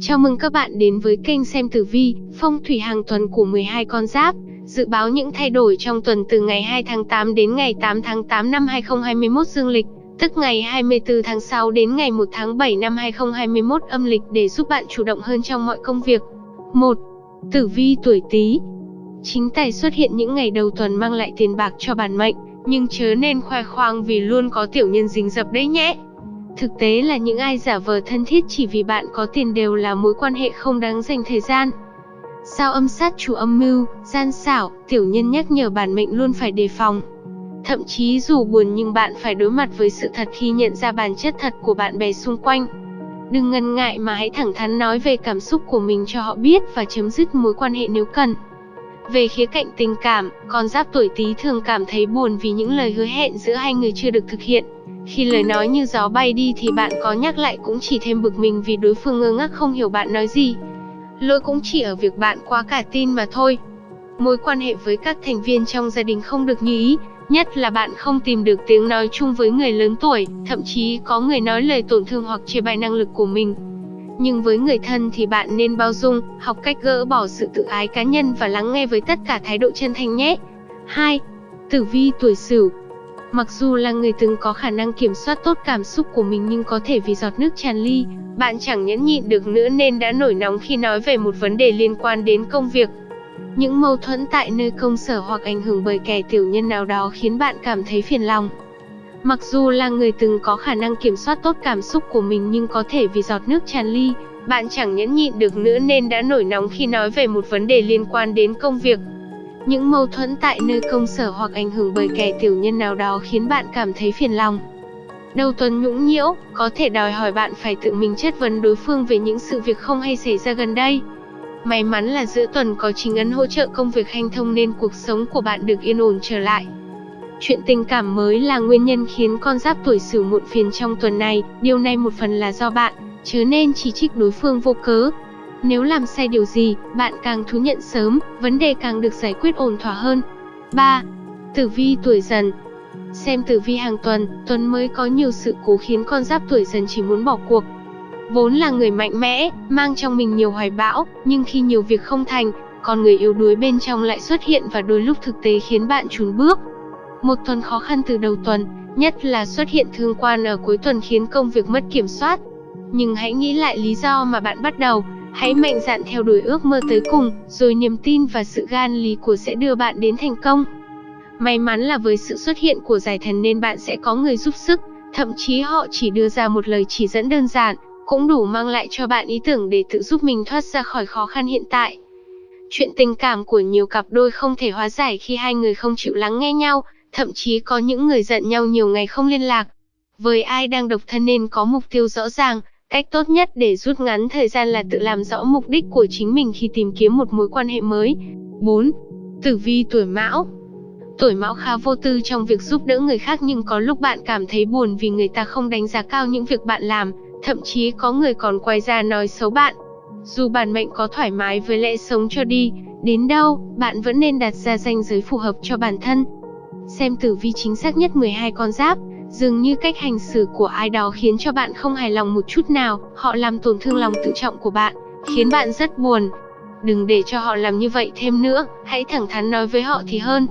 Chào mừng các bạn đến với kênh xem tử vi, phong thủy hàng tuần của 12 con giáp. Dự báo những thay đổi trong tuần từ ngày 2 tháng 8 đến ngày 8 tháng 8 năm 2021 dương lịch, tức ngày 24 tháng 6 đến ngày 1 tháng 7 năm 2021 âm lịch để giúp bạn chủ động hơn trong mọi công việc. 1. Tử vi tuổi Tý. Chính tài xuất hiện những ngày đầu tuần mang lại tiền bạc cho bản mệnh, nhưng chớ nên khoe khoang vì luôn có tiểu nhân dính dập đấy nhé. Thực tế là những ai giả vờ thân thiết chỉ vì bạn có tiền đều là mối quan hệ không đáng dành thời gian. Sao âm sát chủ âm mưu, gian xảo, tiểu nhân nhắc nhở bản mệnh luôn phải đề phòng. Thậm chí dù buồn nhưng bạn phải đối mặt với sự thật khi nhận ra bản chất thật của bạn bè xung quanh. Đừng ngần ngại mà hãy thẳng thắn nói về cảm xúc của mình cho họ biết và chấm dứt mối quan hệ nếu cần. Về khía cạnh tình cảm, con giáp tuổi Tý thường cảm thấy buồn vì những lời hứa hẹn giữa hai người chưa được thực hiện. Khi lời nói như gió bay đi thì bạn có nhắc lại cũng chỉ thêm bực mình vì đối phương ngơ ngác không hiểu bạn nói gì. Lỗi cũng chỉ ở việc bạn quá cả tin mà thôi. Mối quan hệ với các thành viên trong gia đình không được như ý, nhất là bạn không tìm được tiếng nói chung với người lớn tuổi, thậm chí có người nói lời tổn thương hoặc chê bai năng lực của mình. Nhưng với người thân thì bạn nên bao dung, học cách gỡ bỏ sự tự ái cá nhân và lắng nghe với tất cả thái độ chân thành nhé. 2. Tử vi tuổi Sửu Mặc dù là người từng có khả năng kiểm soát tốt cảm xúc của mình nhưng có thể vì giọt nước tràn ly, bạn chẳng nhẫn nhịn được nữa nên đã nổi nóng khi nói về một vấn đề liên quan đến công việc. Những mâu thuẫn tại nơi công sở hoặc ảnh hưởng bởi kẻ tiểu nhân nào đó khiến bạn cảm thấy phiền lòng. Mặc dù là người từng có khả năng kiểm soát tốt cảm xúc của mình nhưng có thể vì giọt nước tràn ly, bạn chẳng nhẫn nhịn được nữa nên đã nổi nóng khi nói về một vấn đề liên quan đến công việc. Những mâu thuẫn tại nơi công sở hoặc ảnh hưởng bởi kẻ tiểu nhân nào đó khiến bạn cảm thấy phiền lòng. Đầu tuần nhũng nhiễu, có thể đòi hỏi bạn phải tự mình chất vấn đối phương về những sự việc không hay xảy ra gần đây. May mắn là giữa tuần có chính ấn hỗ trợ công việc hanh thông nên cuộc sống của bạn được yên ổn trở lại. Chuyện tình cảm mới là nguyên nhân khiến con giáp tuổi sửu muộn phiền trong tuần này, điều này một phần là do bạn, chứ nên chỉ trích đối phương vô cớ. Nếu làm sai điều gì, bạn càng thú nhận sớm, vấn đề càng được giải quyết ổn thỏa hơn. 3. Tử vi tuổi dần Xem tử vi hàng tuần, tuần mới có nhiều sự cố khiến con giáp tuổi dần chỉ muốn bỏ cuộc. Vốn là người mạnh mẽ, mang trong mình nhiều hoài bão, nhưng khi nhiều việc không thành, con người yếu đuối bên trong lại xuất hiện và đôi lúc thực tế khiến bạn trùn bước. Một tuần khó khăn từ đầu tuần, nhất là xuất hiện thương quan ở cuối tuần khiến công việc mất kiểm soát. Nhưng hãy nghĩ lại lý do mà bạn bắt đầu, hãy mạnh dạn theo đuổi ước mơ tới cùng, rồi niềm tin và sự gan lý của sẽ đưa bạn đến thành công. May mắn là với sự xuất hiện của giải thần nên bạn sẽ có người giúp sức, thậm chí họ chỉ đưa ra một lời chỉ dẫn đơn giản, cũng đủ mang lại cho bạn ý tưởng để tự giúp mình thoát ra khỏi khó khăn hiện tại. Chuyện tình cảm của nhiều cặp đôi không thể hóa giải khi hai người không chịu lắng nghe nhau, thậm chí có những người giận nhau nhiều ngày không liên lạc. Với ai đang độc thân nên có mục tiêu rõ ràng, cách tốt nhất để rút ngắn thời gian là tự làm rõ mục đích của chính mình khi tìm kiếm một mối quan hệ mới. 4. Tử vi tuổi Mão Tuổi Mão khá vô tư trong việc giúp đỡ người khác nhưng có lúc bạn cảm thấy buồn vì người ta không đánh giá cao những việc bạn làm, thậm chí có người còn quay ra nói xấu bạn. Dù bản mệnh có thoải mái với lẽ sống cho đi, đến đâu, bạn vẫn nên đặt ra ranh giới phù hợp cho bản thân, Xem tử vi chính xác nhất 12 con giáp, dường như cách hành xử của ai đó khiến cho bạn không hài lòng một chút nào, họ làm tổn thương lòng tự trọng của bạn, khiến bạn rất buồn. Đừng để cho họ làm như vậy thêm nữa, hãy thẳng thắn nói với họ thì hơn.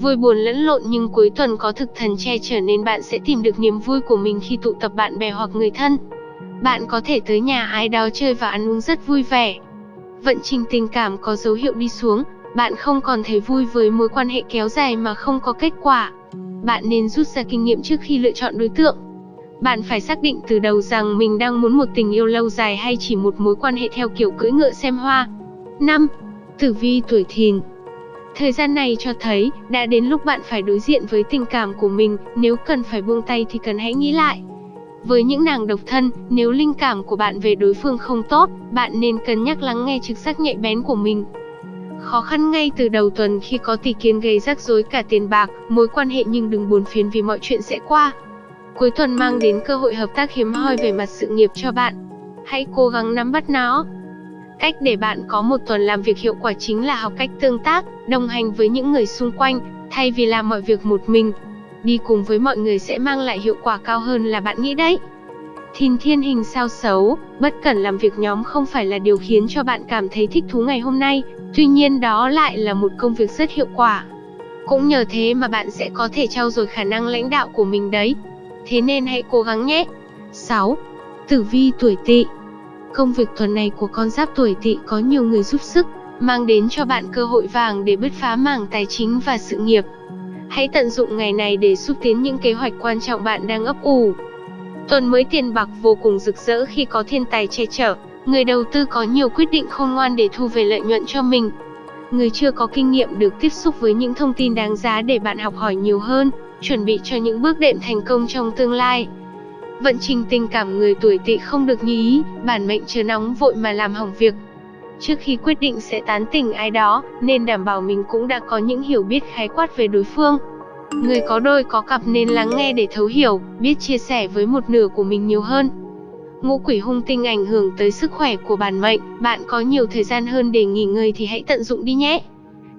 Vui buồn lẫn lộn nhưng cuối tuần có thực thần che chở nên bạn sẽ tìm được niềm vui của mình khi tụ tập bạn bè hoặc người thân. Bạn có thể tới nhà ai đó chơi và ăn uống rất vui vẻ. Vận trình tình cảm có dấu hiệu đi xuống, bạn không còn thấy vui với mối quan hệ kéo dài mà không có kết quả. Bạn nên rút ra kinh nghiệm trước khi lựa chọn đối tượng. Bạn phải xác định từ đầu rằng mình đang muốn một tình yêu lâu dài hay chỉ một mối quan hệ theo kiểu cưỡi ngựa xem hoa. 5. Tử vi tuổi thìn Thời gian này cho thấy, đã đến lúc bạn phải đối diện với tình cảm của mình, nếu cần phải buông tay thì cần hãy nghĩ lại. Với những nàng độc thân, nếu linh cảm của bạn về đối phương không tốt, bạn nên cân nhắc lắng nghe trực giác nhạy bén của mình. Khó khăn ngay từ đầu tuần khi có tỷ kiến gây rắc rối cả tiền bạc, mối quan hệ nhưng đừng buồn phiền vì mọi chuyện sẽ qua. Cuối tuần mang đến cơ hội hợp tác hiếm hoi về mặt sự nghiệp cho bạn. Hãy cố gắng nắm bắt nó. Cách để bạn có một tuần làm việc hiệu quả chính là học cách tương tác, đồng hành với những người xung quanh, thay vì làm mọi việc một mình. Đi cùng với mọi người sẽ mang lại hiệu quả cao hơn là bạn nghĩ đấy. Thìn thiên hình sao xấu, bất cẩn làm việc nhóm không phải là điều khiến cho bạn cảm thấy thích thú ngày hôm nay, tuy nhiên đó lại là một công việc rất hiệu quả. Cũng nhờ thế mà bạn sẽ có thể trau dồi khả năng lãnh đạo của mình đấy. Thế nên hãy cố gắng nhé. 6. Tử vi tuổi Tỵ. Công việc tuần này của con giáp tuổi Tỵ có nhiều người giúp sức, mang đến cho bạn cơ hội vàng để bứt phá mảng tài chính và sự nghiệp. Hãy tận dụng ngày này để xúc tiến những kế hoạch quan trọng bạn đang ấp ủ. Tuần mới tiền bạc vô cùng rực rỡ khi có thiên tài che chở, người đầu tư có nhiều quyết định khôn ngoan để thu về lợi nhuận cho mình. Người chưa có kinh nghiệm được tiếp xúc với những thông tin đáng giá để bạn học hỏi nhiều hơn, chuẩn bị cho những bước đệm thành công trong tương lai. Vận trình tình cảm người tuổi tỵ không được như ý, bản mệnh chờ nóng vội mà làm hỏng việc. Trước khi quyết định sẽ tán tỉnh ai đó, nên đảm bảo mình cũng đã có những hiểu biết khái quát về đối phương. Người có đôi có cặp nên lắng nghe để thấu hiểu, biết chia sẻ với một nửa của mình nhiều hơn. Ngũ quỷ hung tinh ảnh hưởng tới sức khỏe của bản mệnh, bạn có nhiều thời gian hơn để nghỉ ngơi thì hãy tận dụng đi nhé.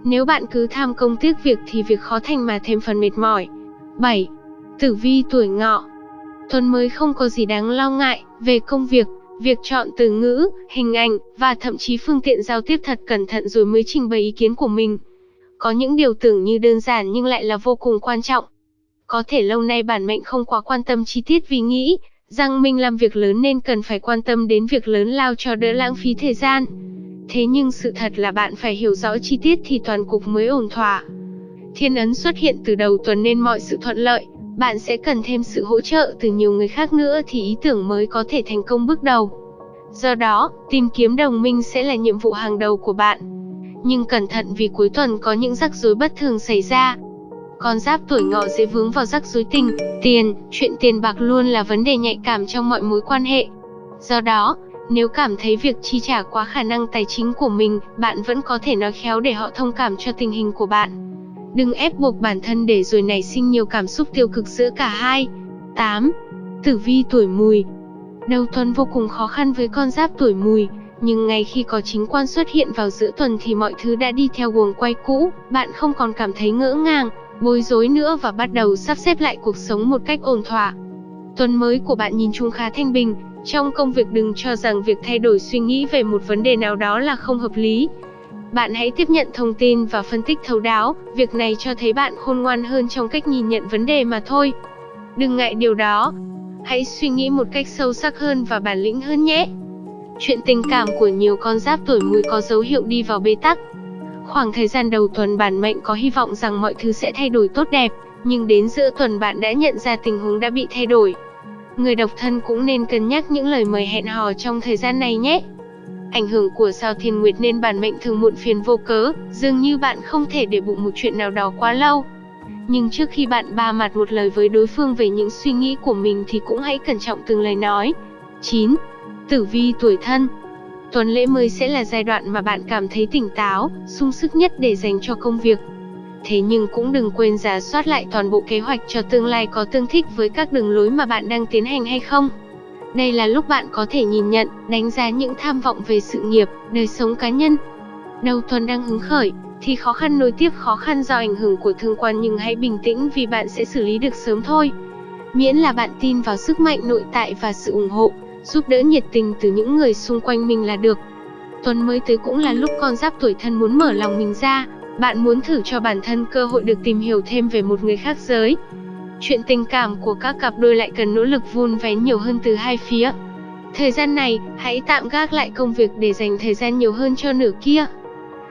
Nếu bạn cứ tham công tiếc việc thì việc khó thành mà thêm phần mệt mỏi. 7. Tử vi tuổi ngọ Tuần mới không có gì đáng lo ngại, về công việc, việc chọn từ ngữ, hình ảnh, và thậm chí phương tiện giao tiếp thật cẩn thận rồi mới trình bày ý kiến của mình. Có những điều tưởng như đơn giản nhưng lại là vô cùng quan trọng. Có thể lâu nay bản mệnh không quá quan tâm chi tiết vì nghĩ rằng mình làm việc lớn nên cần phải quan tâm đến việc lớn lao cho đỡ lãng phí thời gian. Thế nhưng sự thật là bạn phải hiểu rõ chi tiết thì toàn cục mới ổn thỏa. Thiên ấn xuất hiện từ đầu tuần nên mọi sự thuận lợi, bạn sẽ cần thêm sự hỗ trợ từ nhiều người khác nữa thì ý tưởng mới có thể thành công bước đầu. Do đó, tìm kiếm đồng minh sẽ là nhiệm vụ hàng đầu của bạn. Nhưng cẩn thận vì cuối tuần có những rắc rối bất thường xảy ra. Con giáp tuổi ngọ dễ vướng vào rắc rối tình, tiền, chuyện tiền bạc luôn là vấn đề nhạy cảm trong mọi mối quan hệ. Do đó, nếu cảm thấy việc chi trả quá khả năng tài chính của mình, bạn vẫn có thể nói khéo để họ thông cảm cho tình hình của bạn. Đừng ép buộc bản thân để rồi nảy sinh nhiều cảm xúc tiêu cực giữa cả hai. 8. Tử vi tuổi mùi Đầu tuần vô cùng khó khăn với con giáp tuổi mùi, nhưng ngay khi có chính quan xuất hiện vào giữa tuần thì mọi thứ đã đi theo guồng quay cũ, bạn không còn cảm thấy ngỡ ngàng, bối rối nữa và bắt đầu sắp xếp lại cuộc sống một cách ổn thỏa. Tuần mới của bạn nhìn chung khá thanh bình, trong công việc đừng cho rằng việc thay đổi suy nghĩ về một vấn đề nào đó là không hợp lý, bạn hãy tiếp nhận thông tin và phân tích thấu đáo, việc này cho thấy bạn khôn ngoan hơn trong cách nhìn nhận vấn đề mà thôi. Đừng ngại điều đó. Hãy suy nghĩ một cách sâu sắc hơn và bản lĩnh hơn nhé. Chuyện tình cảm của nhiều con giáp tuổi mùi có dấu hiệu đi vào bế tắc. Khoảng thời gian đầu tuần bản mệnh có hy vọng rằng mọi thứ sẽ thay đổi tốt đẹp, nhưng đến giữa tuần bạn đã nhận ra tình huống đã bị thay đổi. Người độc thân cũng nên cân nhắc những lời mời hẹn hò trong thời gian này nhé. Ảnh hưởng của sao thiên nguyệt nên bản mệnh thường muộn phiền vô cớ, dường như bạn không thể để bụng một chuyện nào đó quá lâu. Nhưng trước khi bạn ba mặt một lời với đối phương về những suy nghĩ của mình thì cũng hãy cẩn trọng từng lời nói. 9. Tử vi tuổi thân Tuần lễ mới sẽ là giai đoạn mà bạn cảm thấy tỉnh táo, sung sức nhất để dành cho công việc. Thế nhưng cũng đừng quên giả soát lại toàn bộ kế hoạch cho tương lai có tương thích với các đường lối mà bạn đang tiến hành hay không. Đây là lúc bạn có thể nhìn nhận, đánh giá những tham vọng về sự nghiệp, đời sống cá nhân. Đầu tuần đang hứng khởi, thì khó khăn nối tiếp khó khăn do ảnh hưởng của thương quan nhưng hãy bình tĩnh vì bạn sẽ xử lý được sớm thôi. Miễn là bạn tin vào sức mạnh nội tại và sự ủng hộ, giúp đỡ nhiệt tình từ những người xung quanh mình là được. Tuần mới tới cũng là lúc con giáp tuổi thân muốn mở lòng mình ra, bạn muốn thử cho bản thân cơ hội được tìm hiểu thêm về một người khác giới, Chuyện tình cảm của các cặp đôi lại cần nỗ lực vun vén nhiều hơn từ hai phía. Thời gian này, hãy tạm gác lại công việc để dành thời gian nhiều hơn cho nửa kia.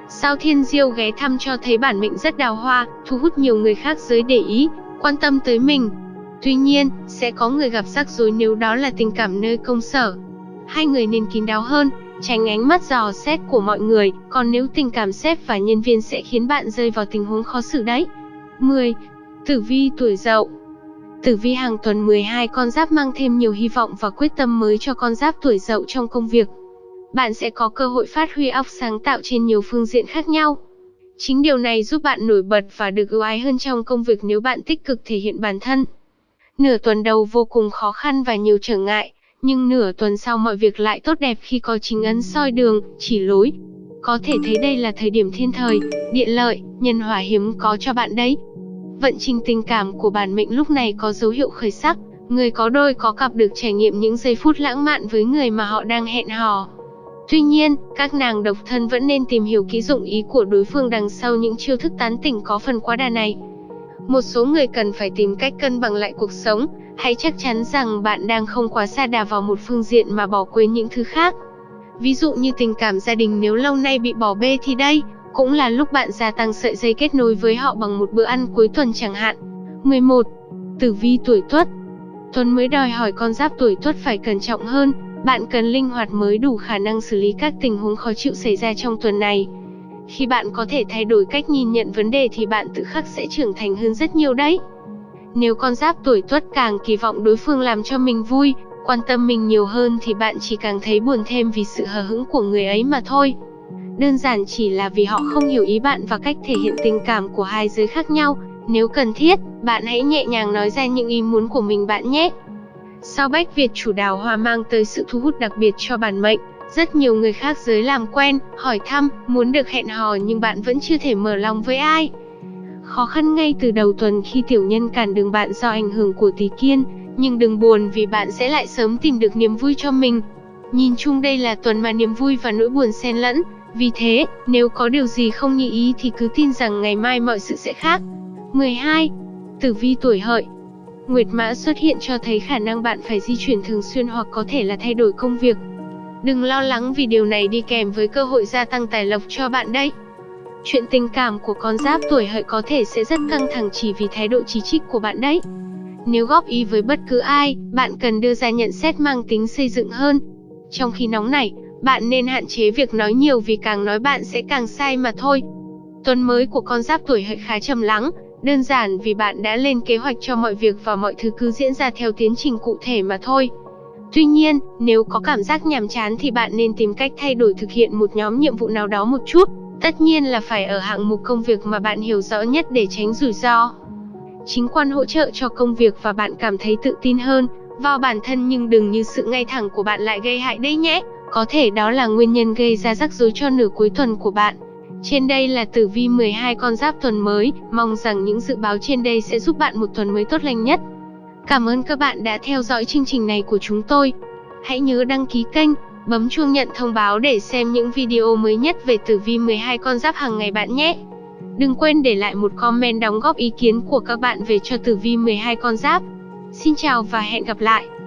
Sao Thiên Diêu ghé thăm cho thấy bản mệnh rất đào hoa, thu hút nhiều người khác giới để ý, quan tâm tới mình. Tuy nhiên, sẽ có người gặp rắc rối nếu đó là tình cảm nơi công sở. Hai người nên kín đáo hơn, tránh ánh mắt dò xét của mọi người, còn nếu tình cảm sếp và nhân viên sẽ khiến bạn rơi vào tình huống khó xử đấy. 10. Tử vi tuổi dậu Tử vi hàng tuần 12 con giáp mang thêm nhiều hy vọng và quyết tâm mới cho con giáp tuổi dậu trong công việc. Bạn sẽ có cơ hội phát huy óc sáng tạo trên nhiều phương diện khác nhau. Chính điều này giúp bạn nổi bật và được ưu ái hơn trong công việc nếu bạn tích cực thể hiện bản thân. Nửa tuần đầu vô cùng khó khăn và nhiều trở ngại, nhưng nửa tuần sau mọi việc lại tốt đẹp khi có chính ấn soi đường, chỉ lối. Có thể thấy đây là thời điểm thiên thời, địa lợi, nhân hòa hiếm có cho bạn đấy. Vận trình tình cảm của bản mệnh lúc này có dấu hiệu khởi sắc, Người có đôi có cặp được trải nghiệm những giây phút lãng mạn với người mà họ đang hẹn hò. Tuy nhiên, các nàng độc thân vẫn nên tìm hiểu kỹ dụng ý của đối phương đằng sau những chiêu thức tán tỉnh có phần quá đà này. Một số người cần phải tìm cách cân bằng lại cuộc sống, hãy chắc chắn rằng bạn đang không quá xa đà vào một phương diện mà bỏ quên những thứ khác. Ví dụ như tình cảm gia đình nếu lâu nay bị bỏ bê thì đây, cũng là lúc bạn gia tăng sợi dây kết nối với họ bằng một bữa ăn cuối tuần chẳng hạn. 11. Tử vi tuổi Tuất Tuần mới đòi hỏi con giáp tuổi Tuất phải cẩn trọng hơn, bạn cần linh hoạt mới đủ khả năng xử lý các tình huống khó chịu xảy ra trong tuần này. Khi bạn có thể thay đổi cách nhìn nhận vấn đề thì bạn tự khắc sẽ trưởng thành hơn rất nhiều đấy. Nếu con giáp tuổi Tuất càng kỳ vọng đối phương làm cho mình vui, quan tâm mình nhiều hơn thì bạn chỉ càng thấy buồn thêm vì sự hờ hững của người ấy mà thôi. Đơn giản chỉ là vì họ không hiểu ý bạn và cách thể hiện tình cảm của hai giới khác nhau. Nếu cần thiết, bạn hãy nhẹ nhàng nói ra những ý muốn của mình bạn nhé. Sao Bách Việt chủ đào hoa mang tới sự thu hút đặc biệt cho bản mệnh, rất nhiều người khác giới làm quen, hỏi thăm, muốn được hẹn hò nhưng bạn vẫn chưa thể mở lòng với ai. Khó khăn ngay từ đầu tuần khi tiểu nhân cản đường bạn do ảnh hưởng của tỷ kiên, nhưng đừng buồn vì bạn sẽ lại sớm tìm được niềm vui cho mình. Nhìn chung đây là tuần mà niềm vui và nỗi buồn xen lẫn, vì thế, nếu có điều gì không như ý thì cứ tin rằng ngày mai mọi sự sẽ khác. 12. Tử vi tuổi hợi Nguyệt mã xuất hiện cho thấy khả năng bạn phải di chuyển thường xuyên hoặc có thể là thay đổi công việc. Đừng lo lắng vì điều này đi kèm với cơ hội gia tăng tài lộc cho bạn đấy. Chuyện tình cảm của con giáp tuổi hợi có thể sẽ rất căng thẳng chỉ vì thái độ chỉ trích của bạn đấy. Nếu góp ý với bất cứ ai, bạn cần đưa ra nhận xét mang tính xây dựng hơn. Trong khi nóng này, bạn nên hạn chế việc nói nhiều vì càng nói bạn sẽ càng sai mà thôi. Tuần mới của con giáp tuổi hợi khá trầm lắng, đơn giản vì bạn đã lên kế hoạch cho mọi việc và mọi thứ cứ diễn ra theo tiến trình cụ thể mà thôi. Tuy nhiên, nếu có cảm giác nhàm chán thì bạn nên tìm cách thay đổi thực hiện một nhóm nhiệm vụ nào đó một chút. Tất nhiên là phải ở hạng mục công việc mà bạn hiểu rõ nhất để tránh rủi ro. Chính quan hỗ trợ cho công việc và bạn cảm thấy tự tin hơn vào bản thân nhưng đừng như sự ngay thẳng của bạn lại gây hại đấy nhé. Có thể đó là nguyên nhân gây ra rắc rối cho nửa cuối tuần của bạn. Trên đây là tử vi 12 con giáp tuần mới, mong rằng những dự báo trên đây sẽ giúp bạn một tuần mới tốt lành nhất. Cảm ơn các bạn đã theo dõi chương trình này của chúng tôi. Hãy nhớ đăng ký kênh, bấm chuông nhận thông báo để xem những video mới nhất về tử vi 12 con giáp hàng ngày bạn nhé. Đừng quên để lại một comment đóng góp ý kiến của các bạn về cho tử vi 12 con giáp. Xin chào và hẹn gặp lại.